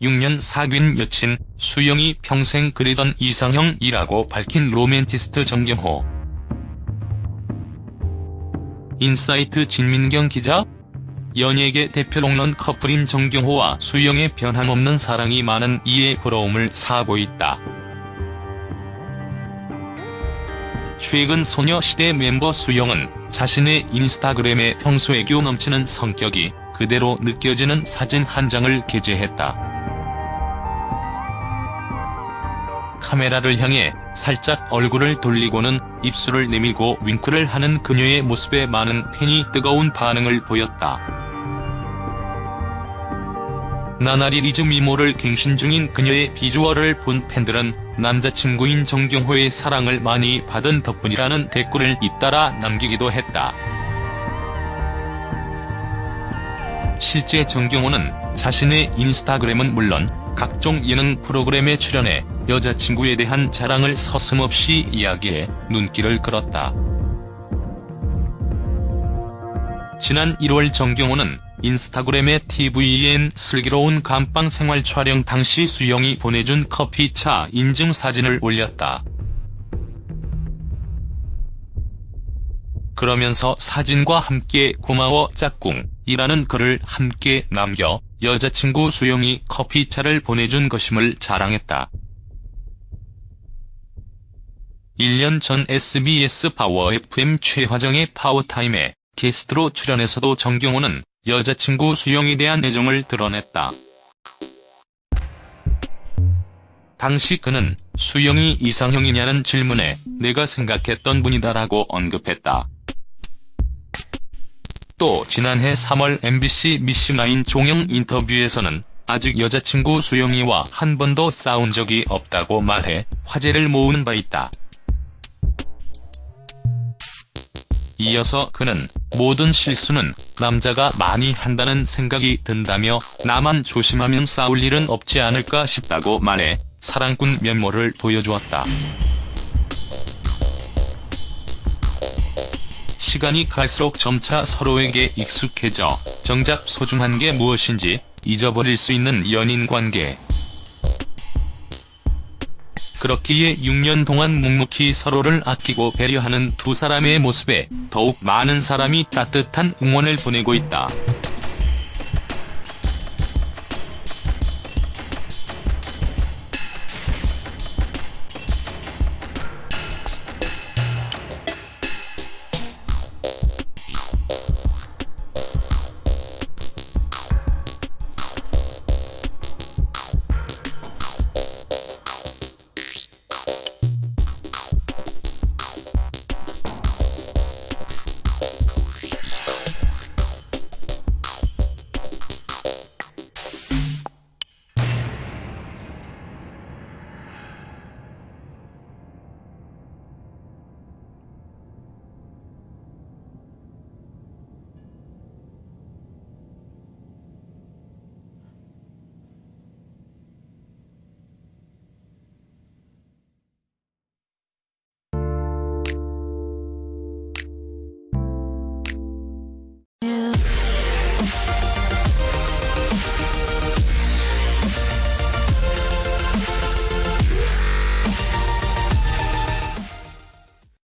6년 사귄 여친 수영이 평생 그리던 이상형이라고 밝힌 로맨티스트 정경호. 인사이트 진민경 기자? 연예계 대표 롱런 커플인 정경호와 수영의 변함없는 사랑이 많은 이에 부러움을 사고 있다. 최근 소녀시대 멤버 수영은 자신의 인스타그램에 평소 애교 넘치는 성격이 그대로 느껴지는 사진 한 장을 게재했다. 카메라를 향해 살짝 얼굴을 돌리고는 입술을 내밀고 윙크를 하는 그녀의 모습에 많은 팬이 뜨거운 반응을 보였다. 나날이 리즈 미모를 갱신 중인 그녀의 비주얼을 본 팬들은 남자친구인 정경호의 사랑을 많이 받은 덕분이라는 댓글을 잇따라 남기기도 했다. 실제 정경호는 자신의 인스타그램은 물론 각종 예능 프로그램에 출연해 여자친구에 대한 자랑을 서슴없이 이야기해 눈길을 끌었다. 지난 1월 정경호는 인스타그램에 tvN 슬기로운 감방 생활 촬영 당시 수영이 보내준 커피차 인증 사진을 올렸다. 그러면서 사진과 함께 고마워 짝꿍 이라는 글을 함께 남겨 여자친구 수영이 커피차를 보내준 것임을 자랑했다. 1년 전 SBS 파워 FM 최화정의 파워타임에 게스트로 출연해서도 정경호는 여자친구 수영에 대한 애정을 드러냈다. 당시 그는 수영이 이상형이냐는 질문에 내가 생각했던 분이다라고 언급했다. 또 지난해 3월 MBC 미씽나인 종영 인터뷰에서는 아직 여자친구 수영이와 한 번도 싸운 적이 없다고 말해 화제를 모으는 바 있다. 이어서 그는 모든 실수는 남자가 많이 한다는 생각이 든다며 나만 조심하면 싸울 일은 없지 않을까 싶다고 말해 사랑꾼 면모를 보여주었다. 시간이 갈수록 점차 서로에게 익숙해져 정작 소중한 게 무엇인지 잊어버릴 수 있는 연인관계. 그렇기에 6년 동안 묵묵히 서로를 아끼고 배려하는 두 사람의 모습에 더욱 많은 사람이 따뜻한 응원을 보내고 있다.